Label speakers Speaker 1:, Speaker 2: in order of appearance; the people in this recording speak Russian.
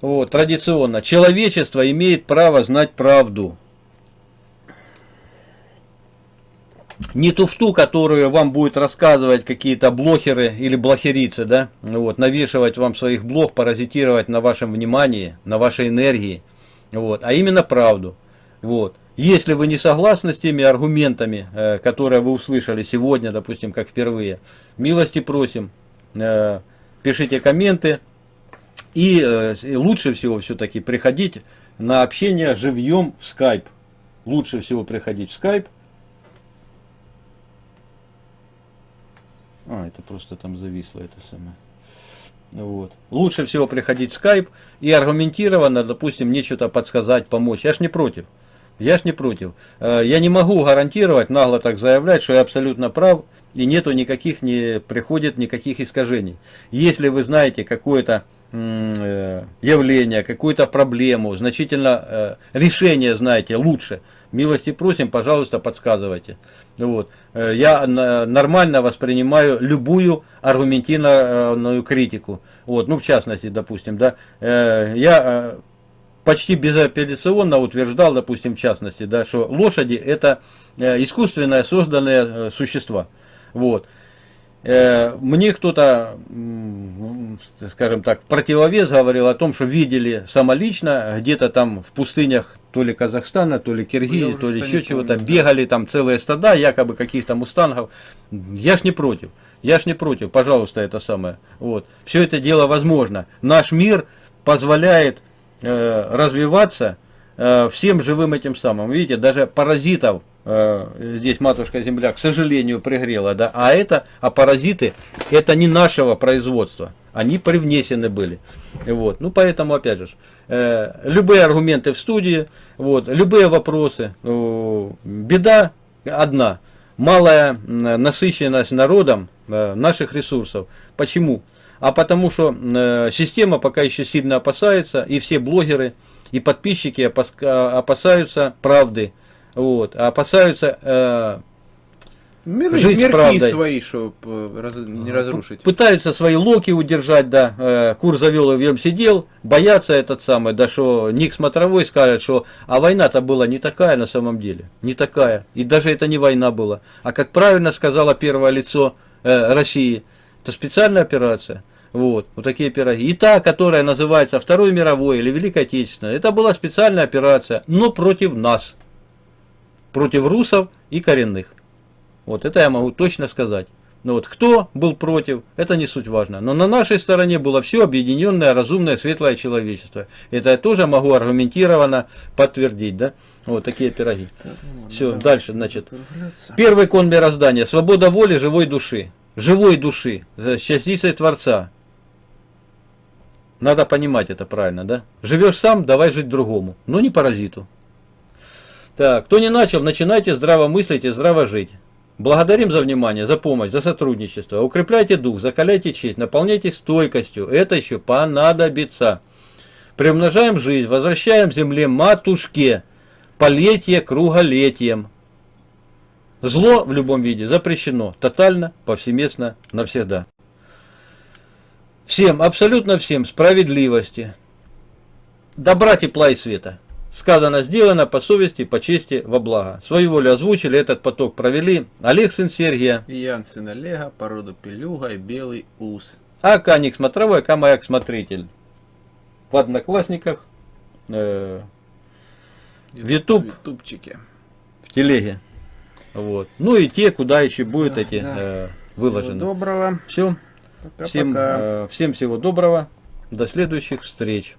Speaker 1: вот, традиционно. Человечество имеет право знать правду. не туфту, которую вам будет рассказывать какие-то блохеры или блохерицы, да, вот, навешивать вам своих блох, паразитировать на вашем внимании, на вашей энергии, вот, а именно правду, вот. Если вы не согласны с теми аргументами, э, которые вы услышали сегодня, допустим, как впервые, милости просим, э, пишите комменты, и, э, и лучше всего все-таки приходить на общение живьем в скайп. Лучше всего приходить в скайп, А, это просто там зависло это самое. Вот. Лучше всего приходить в Skype и аргументированно, допустим, мне что-то подсказать, помочь. Я ж не против. Я ж не против. Э, я не могу гарантировать, нагло так заявлять, что я абсолютно прав, и нету никаких, не приходит никаких искажений. Если вы знаете какое-то явление, какую-то проблему, значительно э, решение знаете лучше, милости просим, пожалуйста, подсказывайте. Вот. Э, я нормально воспринимаю любую аргументированную критику. Вот. Ну, в частности, допустим, да, э, я э, почти безапелляционно утверждал, допустим, в частности, да, что лошади это искусственное созданные существа. Вот. Мне кто-то, скажем так, противовес говорил о том, что видели самолично где-то там в пустынях то ли Казахстана, то ли Киргизии, то ли еще чего-то, бегали там целые стада, якобы каких-то мустангов. Я ж не против, я ж не против, пожалуйста, это самое. Вот. Все это дело возможно. Наш мир позволяет э, развиваться э, всем живым этим самым. Видите, даже паразитов э, здесь матушка земля, к сожалению, пригрела, да, а это, а паразиты, это не нашего производства они привнесены были. Вот. Ну, поэтому, опять же, э, любые аргументы в студии, вот, любые вопросы. Э, беда одна. Малая насыщенность народом э, наших ресурсов. Почему? А потому что э, система пока еще сильно опасается, и все блогеры, и подписчики опасаются правды. Вот, опасаются э,
Speaker 2: Мир, жить мирки правдой. свои, чтобы раз, не разрушить.
Speaker 1: Пытаются свои локи удержать, да. Э, кур завел и в нем сидел. Боятся этот самый, да что Ник Смотровой скажет, что а война-то была не такая на самом деле. Не такая. И даже это не война была. А как правильно сказала первое лицо э, России, это специальная операция. Вот, вот такие пироги. И та, которая называется Второй мировой или Великой Отечественной, это была специальная операция, но против нас. Против русов и коренных. Вот это я могу точно сказать. Но вот кто был против, это не суть важно. Но на нашей стороне было все объединенное, разумное, светлое человечество. Это я тоже могу аргументированно подтвердить. Да? Вот такие пироги. Так, ну, все, давай, дальше, значит. Первый кон мироздания. Свобода воли живой души. Живой души. С частицей Творца. Надо понимать это правильно, да? Живешь сам, давай жить другому. Но не паразиту. Так, кто не начал, начинайте здраво мыслить и здраво жить. Благодарим за внимание, за помощь, за сотрудничество. Укрепляйте дух, закаляйте честь, наполняйте стойкостью. Это еще понадобится. Примножаем жизнь, возвращаем земле матушке, полетие круголетием. Зло в любом виде запрещено, тотально, повсеместно, навсегда. Всем, абсолютно всем справедливости, добра, тепла и света. Сказано, сделано по совести, по чести, во благо. Свою волю озвучили, этот поток провели. Олег сын Сергия.
Speaker 2: Ян сын Олега, породу Пелюга и Белый Ус.
Speaker 1: А Каник Смотровой, а Маяк Смотритель. В Одноклассниках. Э, в. В
Speaker 2: Ютубчике.
Speaker 1: В телеге. Вот. Ну и те, куда еще будут да, эти да. э, выложены.
Speaker 2: Всего доброго.
Speaker 1: Все. Пока, всем, пока. Э, всем всего доброго. До следующих встреч.